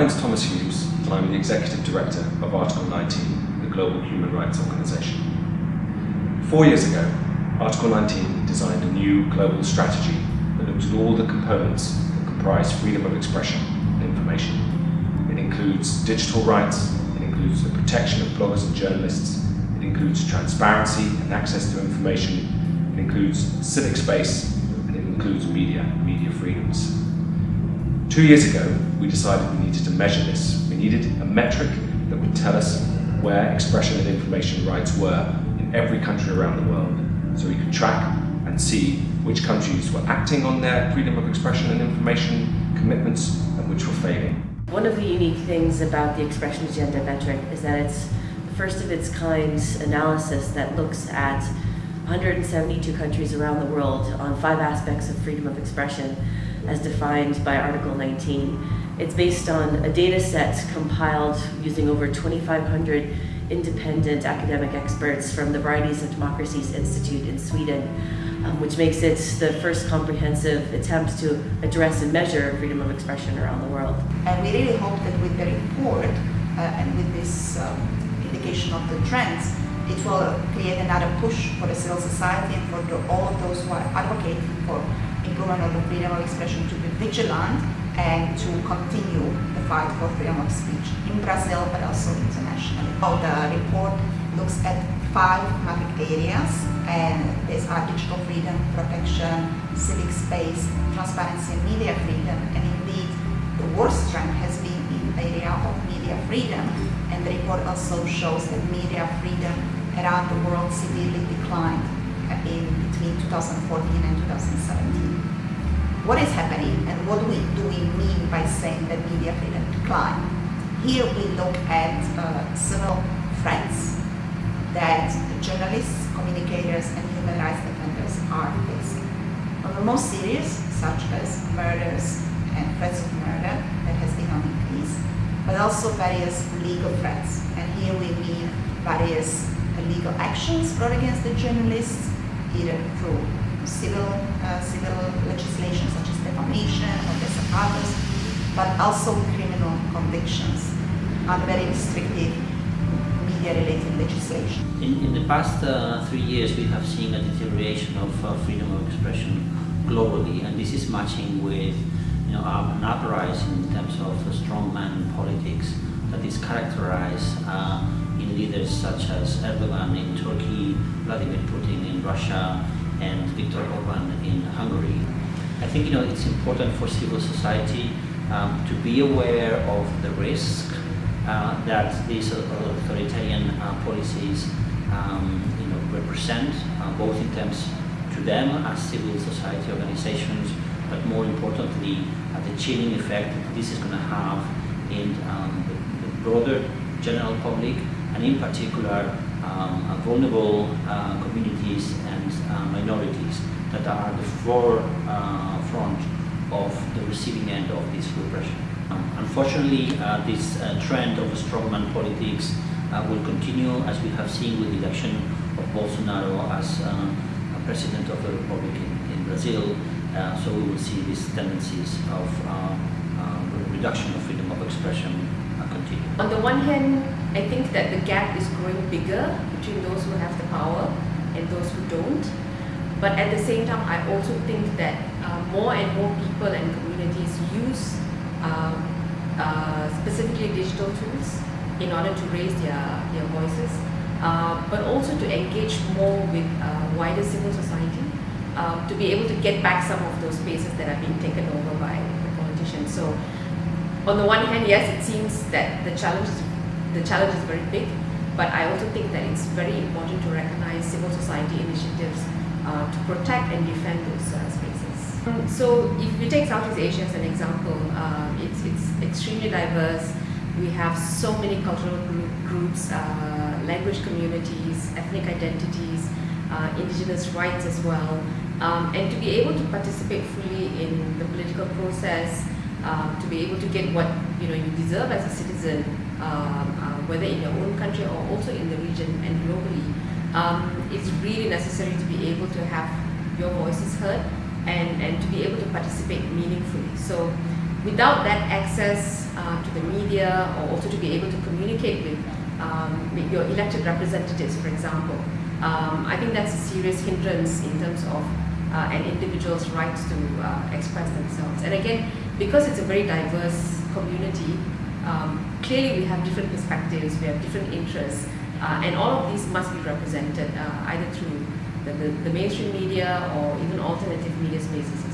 name is Thomas Hughes and I'm the Executive Director of Article 19, the Global Human Rights Organization. Four years ago, Article 19 designed a new global strategy that looks at all the components that comprise freedom of expression and information. It includes digital rights, it includes the protection of bloggers and journalists, it includes transparency and access to information, it includes civic space, and it includes media, media freedoms. Two years ago, we decided we needed to measure this. We needed a metric that would tell us where expression and information rights were in every country around the world, so we could track and see which countries were acting on their freedom of expression and information commitments and which were failing. One of the unique things about the expression agenda metric is that it's the first of its kind analysis that looks at 172 countries around the world on five aspects of freedom of expression as defined by Article 19. It's based on a data set compiled using over 2,500 independent academic experts from the Varieties of Democracies Institute in Sweden, um, which makes it the first comprehensive attempt to address and measure freedom of expression around the world. And we really hope that with the report uh, and with this um, indication of the trends, it will create another push for the civil society and for the, all of those who are advocating for improvement of freedom of expression to be vigilant and to continue the fight for freedom of speech in Brazil but also internationally. Oh, the report looks at five market areas and these are digital freedom, protection, civic space, transparency and media freedom and indeed the worst trend has been in the area of media freedom and the report also shows that media freedom around the world severely declined in between 2014 and 2017. What is happening and what do we, do we mean by saying that media freedom declined? Here we look at uh, several threats that journalists, communicators and human rights defenders are facing. On the most serious, such as murders and threats of murder that has been on increase, but also various legal threats. And here we mean various legal actions brought against the journalists, either through civil, uh, civil legislation such as defamation or desacatos, but also criminal convictions and very restrictive media-related legislation. In, in the past uh, three years, we have seen a deterioration of uh, freedom of expression globally, and this is matching with you know, an uprising in terms of strongman politics that is characterized uh, leaders such as Erdogan in Turkey, Vladimir Putin in Russia, and Viktor Orban in Hungary. I think you know it's important for civil society um, to be aware of the risk uh, that these authoritarian uh, policies um, you know, represent, uh, both in terms to them as civil society organizations, but more importantly, uh, the chilling effect that this is going to have in um, the, the, broader general public, and in particular um, vulnerable uh, communities and uh, minorities that are the forefront of the receiving end of this repression. Um, unfortunately, uh, this uh, trend of strongman politics uh, will continue as we have seen with the election of Bolsonaro as president of the republic in, in Brazil. so we will see these tendencies of reduction of freedom of expression continue. On the one hand, I think that the gap is growing bigger between those who have the power and those who don't. But at the same time, I also think that uh, more and more people and communities use um, uh, specifically digital tools in order to raise their, their voices, uh, but also to engage more with uh, wider civil society, uh, to be able to get back some of those spaces that are being taken over by the politicians. So on the one hand, yes, it seems that the challenge is, the challenge is very big, but I also think that it's very important to recognize civil society initiatives uh, to protect and defend those uh, spaces. Um, so if we take Southeast Asia as an example, uh, it's, it's extremely diverse. We have so many cultural groups, uh, language communities, ethnic identities, uh, indigenous rights as well. Um, and to be able to participate fully in the political process, um, to be able to get what you know you deserve as a citizen, whether in your own country or also in the region and globally, um, it's really necessary to be able to have your voices heard and, and to be able to participate meaningfully. So without that access uh, to the media or also to be able to communicate with, um, with your elected representatives, for example, um, I think that's a serious hindrance in terms of uh, an individual's right to uh, express themselves. And again, because it's a very diverse community, um, clearly we have different perspectives, we have different interests, uh, and all of these must be represented uh, either through the, the, the mainstream media or even alternative media spaces.